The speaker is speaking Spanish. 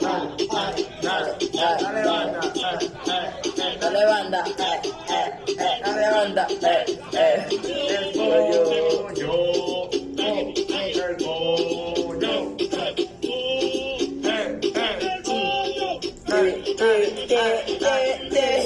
Dale, dale, dale rebanda, eh, eh, eh, rebanda, eh, eh, el pollo. Yo, el pollo. Eh, eh, eh, eh, eh, eh.